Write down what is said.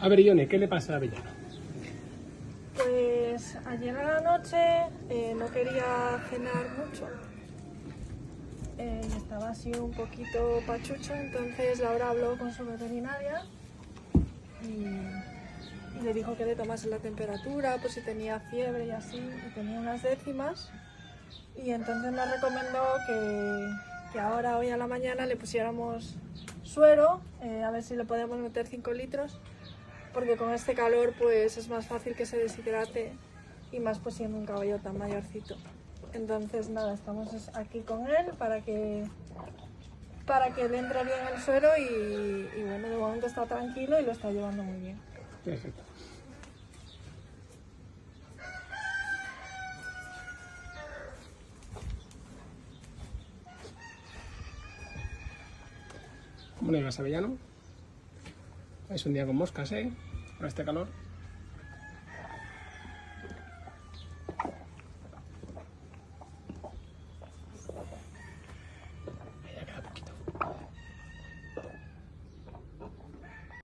A ver, Ione, ¿qué le pasa a Avellano? Pues ayer a la noche eh, no quería cenar mucho. Eh, estaba así un poquito pachucho, entonces Laura habló con su veterinaria y, le dijo que le tomase la temperatura por si tenía fiebre y así, y tenía unas décimas. Y entonces me recomendó que, que ahora, hoy a la mañana, le pusiéramos suero, eh, a ver si le podemos meter 5 litros porque con este calor pues es más fácil que se deshidrate y más pues siendo un caballo tan mayorcito. Entonces nada, estamos aquí con él para que para que le entre bien el suero y, y bueno, de momento está tranquilo y lo está llevando muy bien. Perfecto. ¿Cómo le vas, Avellano? Es un día con moscas, ¿eh? Con este calor.